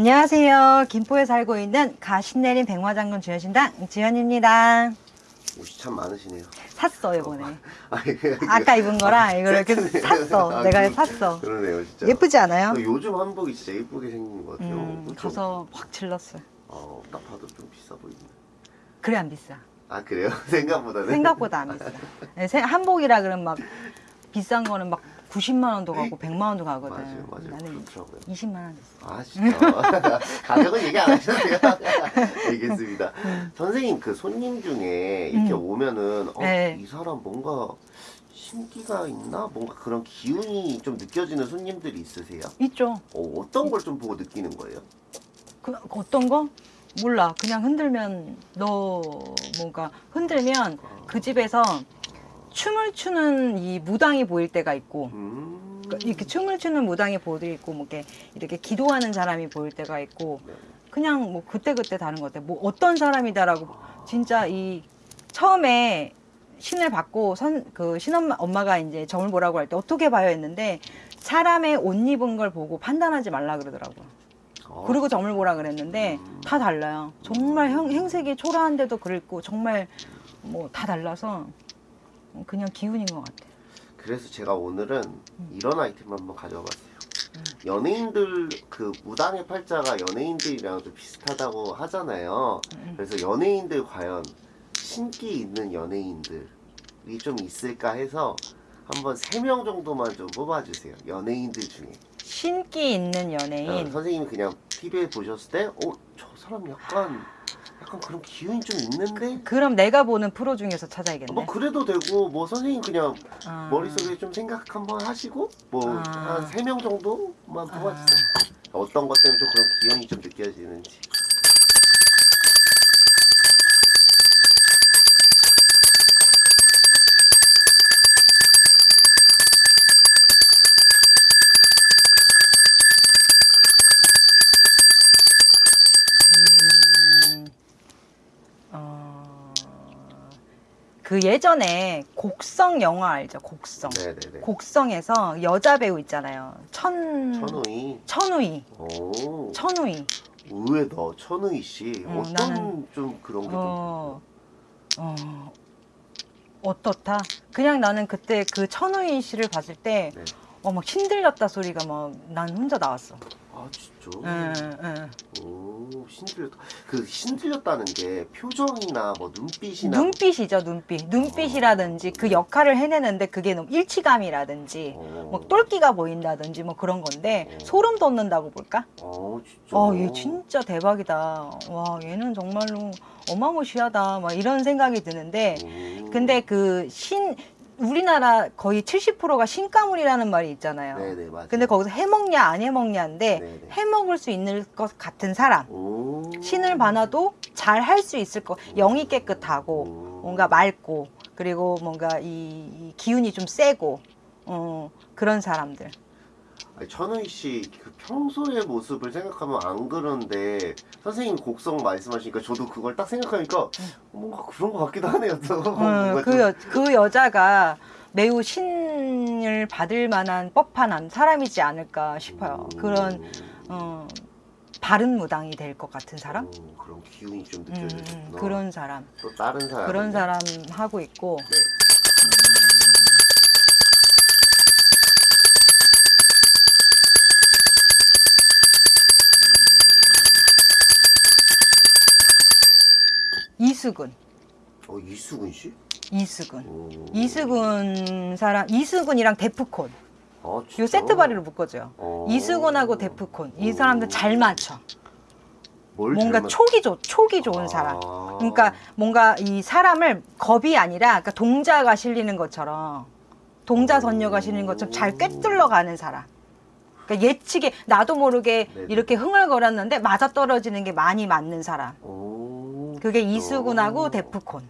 안녕하세요. 김포에 살고 있는 가신내린 백화장군 주현신당 지현입니다. 옷이 참 많으시네요. 샀어 이번에. 아니, 그냥 아까 입은 거랑 이거를 이렇게 세트네요. 샀어. 아, 내가 그- 샀어. 그러네요, 진짜. 예쁘지 않아요? 그 요즘 한복이 진짜 예쁘게 생긴 것 같아요. 음, 그쵸? 가서 확 질렀어. 어, 딱 봐도 좀 비싸 보이네. 그래 안 비싸. 아 그래요? 생각보다는. 생각보다 안 비싸. 네, 세- 한복이라 그러면 막 비싼 거는 막 90만 원도 가고 100만 원도 가거든. 맞아요, 맞아요. 나는 그렇더라고요. 20만 원 줬어. 아 진짜 가격은 얘기 안 하셔도 돼요. 알겠습니다. 선생님 그 손님 중에 이렇게 음. 오면은 어, 네. 이 사람 뭔가 신기가 있나? 뭔가 그런 기운이 좀 느껴지는 손님들이 있으세요? 있죠. 어, 어떤 걸 좀 보고 느끼는 거예요? 그 어떤 거? 몰라. 그냥 흔들면 너 뭔가 흔들면 그 집에서 춤을 추는 이 무당이 보일 때가 있고 음. 그러니까 이렇게 춤을 추는 무당이 보일 있고 뭐 이렇게 이렇게 기도하는 사람이 보일 때가 있고 네. 그냥 뭐 그때 그때 다른 것 같아. 뭐 어떤 사람이다라고 진짜 이 처음에 신을 받고 선 그 신엄마 엄마가 이제 점을 보라고 할 때 어떻게 봐요 했는데 사람의 옷 입은 걸 보고 판단하지 말라 그러더라고. 요 어, 그리고 점을 보라 그랬는데 음. 다 달라요. 정말 형, 행색이 초라한데도 그랬고 정말 뭐 다 달라서 그냥 기운인 것 같아. 그래서 제가 오늘은 음. 이런 아이템을 한번 가져와 봤어요. 연예인들 그 무당의 팔자가 연예인들이랑 좀 비슷하다고 하잖아요. 음. 그래서 연예인들 과연 신기 있는 연예인들이 좀 있을까 해서 한번 세 명 정도만 좀 뽑아주세요. 연예인들 중에. 신기 있는 어, 연예인. 선생님이 그냥 TV에 보셨을 때, 어, 저 사람 약간 약간 그런 기운이 좀 있는데. 그럼 내가 보는 프로 중에서 찾아야겠네. 뭐 그래도 되고 뭐 선생님 그냥 아. 머릿속에 좀 생각 한번 하시고 뭐 아. 한세명 정도만 뽑아주세요. 어떤 것 때문에 좀 그런 기운이 좀 느껴지는지. 그 예전에 곡성 영화 알죠? 곡성. 네네네. 곡성에서 여자 배우 있잖아요. 천 천우희. 천우희. 오. 천우희. 의외다. 천우희 씨. 음, 어떤 나는- 좀 그런 게 좀. 어, 어, 어떻다? 그냥 나는 그때 그 천우희 씨를 봤을 때, 네. 어, 막 힘들렸다 소리가 막 난 혼자 나왔어. 아 진짜. 응, 응. 오 신들렸다. 그 신들렸다는 게 표정이나 뭐 눈빛이나. 눈빛이죠, 눈빛. 눈빛이라든지 그 역할을 해내는데 그게 너무 일치감이라든지, 어. 뭐 똘끼가 보인다든지 뭐 그런 건데, 어. 소름 돋는다고 볼까? 어 진짜. 어, 얘 진짜 대박이다. 와, 얘는 정말로 어마무시하다. 막 이런 생각이 드는데, 음. 근데 그 신, 우리나라 거의 70%가 신가물이라는 말이 있잖아요. 네네 맞아. 근데 거기서 해먹냐 안 해먹냐인데 네네. 해먹을 수 있는 것 같은 사람 오. 신을 봐놔도 잘 할 수 있을 거 영이 깨끗하고 오. 뭔가 맑고 그리고 뭔가 이, 이 기운이 좀 세고 어, 그런 사람들 아니, 천우희 씨그 평소의 모습을 생각하면 안 그런데 선생님 곡성 말씀하시니까 저도 그걸 딱 생각하니까 뭔가 그런 것 같기도 하네요. 또 음, 그, 좀- 여, 그 여자가 매우 신을 받을 만한 법한 사람이지 않을까 싶어요 음. 그런 어, 바른 무당이 될 것 같은 사람 음, 그런 기운이 좀 음. 음, 그런 사람 또 다른 사람 그런 사람 하고 있고 네. 이수근 어 이수근 씨? 이수근 오. 이수근 사람 이수근이랑 데프콘 아, 진짜? 요 세트 바리로 묶어줘요 어. 이수근하고 데프콘 이 사람들 잘 맞춰 뭘 뭔가 잘못- 촉이 좋 촉이 좋은 아. 사람 그러니까 뭔가 이 사람을 겁이 아니라 그러니까 동자가 실리는 것처럼 동자 선녀가 실리는 것처럼 잘 꿰뚫러 가는 사람. 그러니까 예측에 나도 모르게 네네. 이렇게 흥얼거렸는데 맞아 떨어지는 게 많이 맞는 사람. 오, 그게 진짜. 이수근하고 데프콘.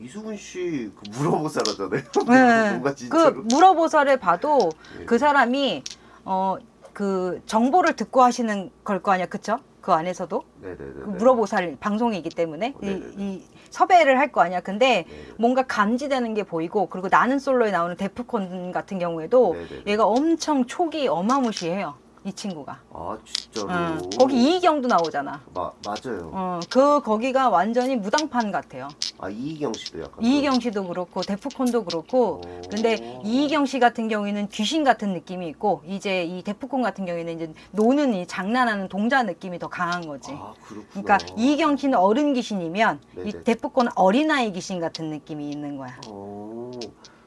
이수근 씨 그 물어보살하잖아요. 네. 뭔가 그 진짜로. 물어보살을 봐도 네. 그 사람이 어 그 정보를 듣고 하시는 걸 거 아니야, 그쵸? 그 안에서도 네네네. 그 물어보살 방송이기 때문에 이. 이 섭외를 할 거 아니야. 근데 네. 뭔가 감지되는 게 보이고 그리고 나는 솔로에 나오는 데프콘 같은 경우에도 네네네. 얘가 엄청 촉이 어마무시해요. 이 친구가. 아 진짜로. 어, 거기 이희경도 나오잖아. 마, 맞아요. 어, 그 거기가 완전히 무당판 같아요. 아 이희경 씨도 약간. 이희경 씨도 그렇고 데프콘도 그렇고 오. 근데 이희경 씨 같은 경우에는 귀신 같은 느낌이 있고 이제 이 데프콘 같은 경우에는 이제 노는 이 장난하는 동자 느낌이 더 강한 거지. 아 그렇구나. 그러니까 이희경 씨는 어른 귀신이면 이 네네. 데프콘은 어린아이 귀신 같은 느낌이 있는 거야. 어.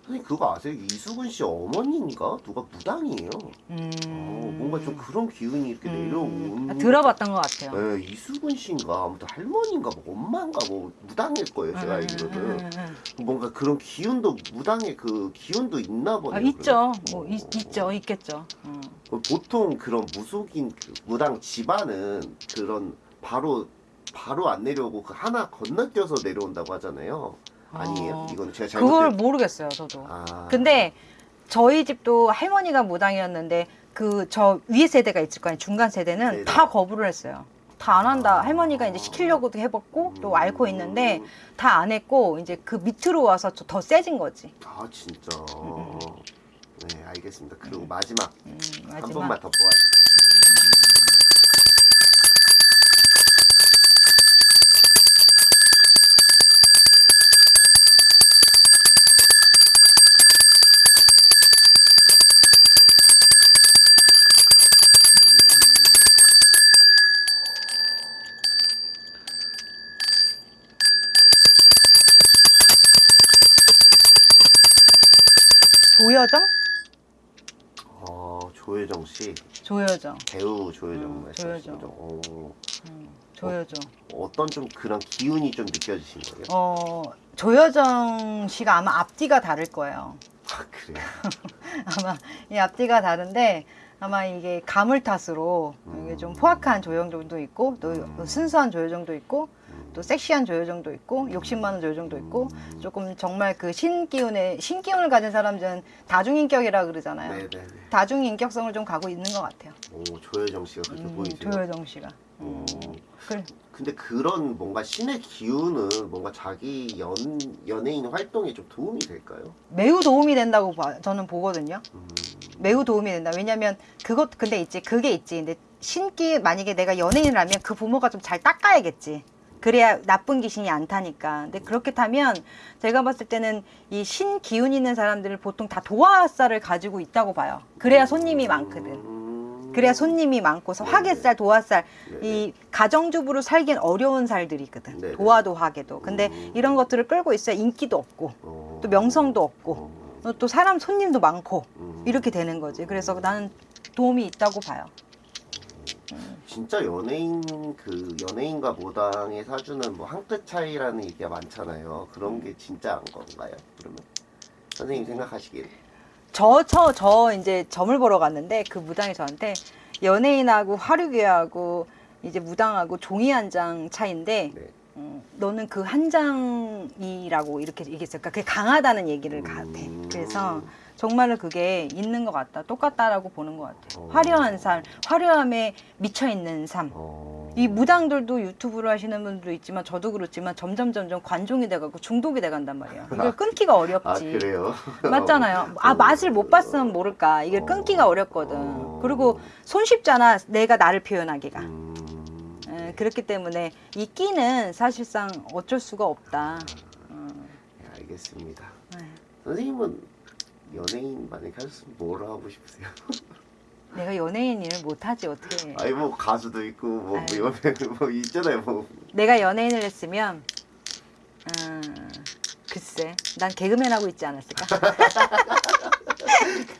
선생님 그거 아세요? 이수근 씨 어머니인가 누가 무당이에요. 음. 어, 뭔가 좀 그런 기운이 이렇게 음. 내려온. 들어봤던 것 같아요. 네, 이수근 씨인가 아무튼 할머니인가 뭐 엄마인가 뭐 무당일 거예요 제가 음, 알기로는 음, 음, 음. 뭔가 그런 기운도 무당의 그 기운도 있나 보네요. 아, 있죠. 뭐 어. 있, 있죠. 있겠죠. 음. 그 보통 그런 무속인 그 무당 집안은 그런 바로 바로 안 내려오고 그 하나 건너뛰어서 내려온다고 하잖아요. 아니에요? 어. 이건 제가 잘못. 그걸 모르겠어요. 저도. 아. 근데 저희 집도 할머니가 무당이었는데 그 저 위에 세대가 있을 거 아니에요. 중간 세대는 네네. 다 거부를 했어요. 다 안 한다. 아. 할머니가 이제 시키려고도 해봤고 또 음. 앓고 있는데 다 안 했고 이제 그 밑으로 와서 저- 더 세진 거지. 아 진짜. 음. 네 알겠습니다. 그리고 마지막 음, 한 마지막. 번만 더 뽑아. 조여정? 어 조혜정 씨 조여정. 배우 조혜정 음, 말씀하시는 조혜정. 거죠. 어, 음, 조여정. 어 떤 좀 그런 기운이 좀 느껴지신 거예요? 어, 조여정 씨가 아마 앞뒤가 다를 거예요. 아 그래요. 아마 이 앞뒤가 다른데 아마 이게 가물 탓으로 이게 좀 포악한 조여정도 있고 또 음. 순수한 조여정도 있고 음. 또 섹시한 조여정도 있고 욕심 많은 조여정도 있고 조금 정말 그 신기운의 신기운을 가진 사람들은 다중인격이라 그러잖아요. 네네네. 다중인격성을 좀 가고 있는 것 같아요. 오 조혜정 씨가 그렇게 음, 보이세요? 조여정 씨가. 음. 그래. 근데 그런 뭔가 신의 기운은 뭔가 자기 연 연예인 활동에 좀 도움이 될까요? 매우 도움이 된다고 봐, 저는 보거든요. 음. 매우 도움이 된다. 왜냐면 그것 근데 있지 그게 있지. 근데 신기 만약에 내가 연예인이라면 그 부모가 좀 잘 닦아야겠지. 그래야 나쁜 귀신이 안 타니까. 근데 그렇게 타면 제가 봤을 때는 이 신 기운 있는 사람들을 보통 다 도화살을 가지고 있다고 봐요. 그래야 손님이 많거든. 음. 그래야 손님이 많고서 화개살, 도화살, 네네. 이 가정주부로 살긴 어려운 살들이 있거든. 네네. 도화도 화개도. 근데 음. 이런 것들을 끌고 있어야 인기도 없고 어. 또 명성도 없고 어. 또 사람 손님도 많고 음. 이렇게 되는 거지. 그래서 나는 도움이 있다고 봐요. 진짜 연예인 그 연예인과 모당에 사주는 뭐 한 끗 차이라는 얘기가 많잖아요. 그런 게 진짜인 건가요? 그러면 선생님 생각하시기에 저, 저, 저 이제 점을 보러 갔는데 그 무당이 저한테 연예인하고 화류계하고 이제 무당하고 종이 한 장 차인데 네. 음, 너는 그 한 장이라고 이렇게 얘기했어요. 그러니까 그게 강하다는 얘기를 같아. 음. 그래서 정말로 그게 있는 것 같다. 똑같다라고 보는 것 같아. 어. 화려한 삶, 화려함에 미쳐 있는 삶. 어... 이 무당들도 유튜브를 하시는 분도 있지만 저도 그렇지만 점점 점점 관종이 돼가고 중독이 돼간단 말이야. 이걸 끊기가 아 어렵지. 그래요? 맞잖아요. 아 맛을 못 봤으면 모를까. 이게 끊기가 어렵거든. 그리고 손쉽잖아. 내가 나를 표현하기가. 음... 에, 그렇기 때문에 이 끼는 사실상 어쩔 수가 없다. 음, 네, 알겠습니다. 네. 선생님은 연예인 만약에 하셨으면 뭘 하고 싶으세요? 내가 연예인 일을 못하지 어떻게. 아니 뭐 가수도 있고 뭐 아유. 연예인 뭐 있잖아요 뭐 내가 연예인을 했으면 음, 글쎄 난 개그맨 하고 있지 않았을까?